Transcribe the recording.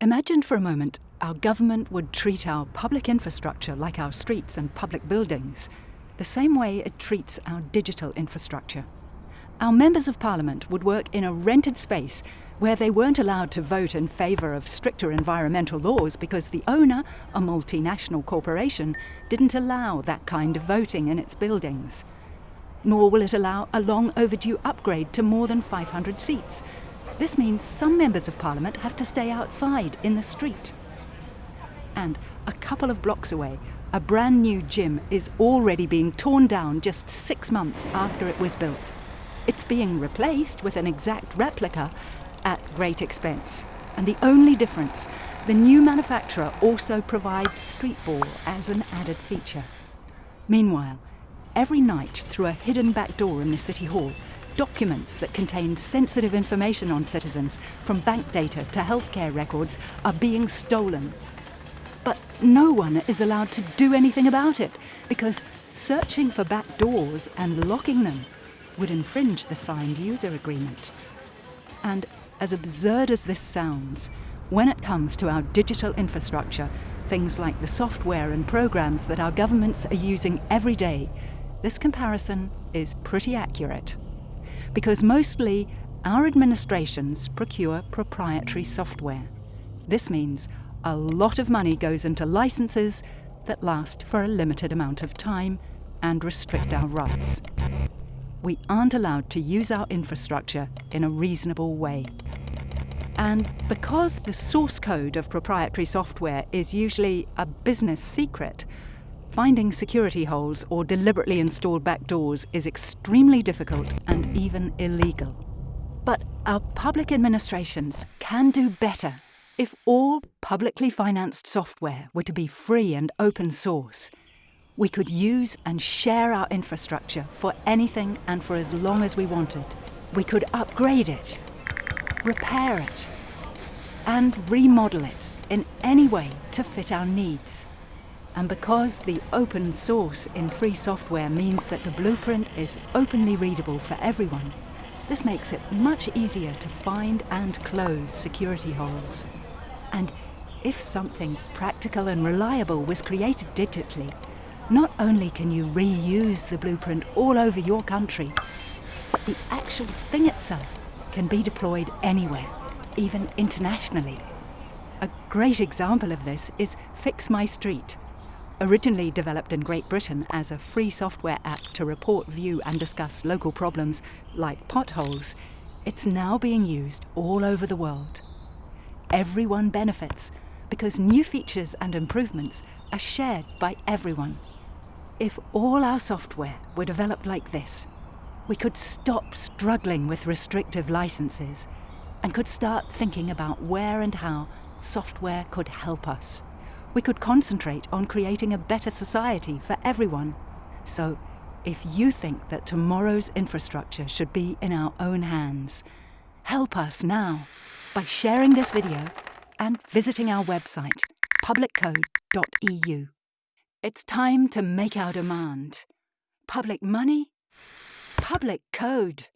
Imagine for a moment our government would treat our public infrastructure like our streets and public buildings, the same way it treats our digital infrastructure. Our members of parliament would work in a rented space where they weren't allowed to vote in favour of stricter environmental laws because the owner, a multinational corporation, didn't allow that kind of voting in its buildings. Nor will it allow a long overdue upgrade to more than 500 seats this means some members of parliament have to stay outside in the street. And a couple of blocks away, a brand new gym is already being torn down just six months after it was built. It's being replaced with an exact replica at great expense. And the only difference, the new manufacturer also provides street ball as an added feature. Meanwhile, every night through a hidden back door in the City Hall, documents that contain sensitive information on citizens, from bank data to healthcare records, are being stolen. But no one is allowed to do anything about it because searching for back doors and locking them would infringe the signed user agreement. And as absurd as this sounds, when it comes to our digital infrastructure, things like the software and programs that our governments are using every day, this comparison is pretty accurate because mostly our administrations procure proprietary software. This means a lot of money goes into licenses that last for a limited amount of time and restrict our rights. We aren't allowed to use our infrastructure in a reasonable way. And because the source code of proprietary software is usually a business secret, Finding security holes or deliberately installed backdoors is extremely difficult and even illegal. But our public administrations can do better if all publicly financed software were to be free and open source. We could use and share our infrastructure for anything and for as long as we wanted. We could upgrade it, repair it, and remodel it in any way to fit our needs. And because the open source in free software means that the blueprint is openly readable for everyone, this makes it much easier to find and close security holes. And if something practical and reliable was created digitally, not only can you reuse the blueprint all over your country, but the actual thing itself can be deployed anywhere, even internationally. A great example of this is Fix My Street, Originally developed in Great Britain as a free software app to report, view and discuss local problems like potholes, it's now being used all over the world. Everyone benefits because new features and improvements are shared by everyone. If all our software were developed like this, we could stop struggling with restrictive licenses and could start thinking about where and how software could help us we could concentrate on creating a better society for everyone. So, if you think that tomorrow's infrastructure should be in our own hands, help us now by sharing this video and visiting our website, publiccode.eu. It's time to make our demand. Public money, public code.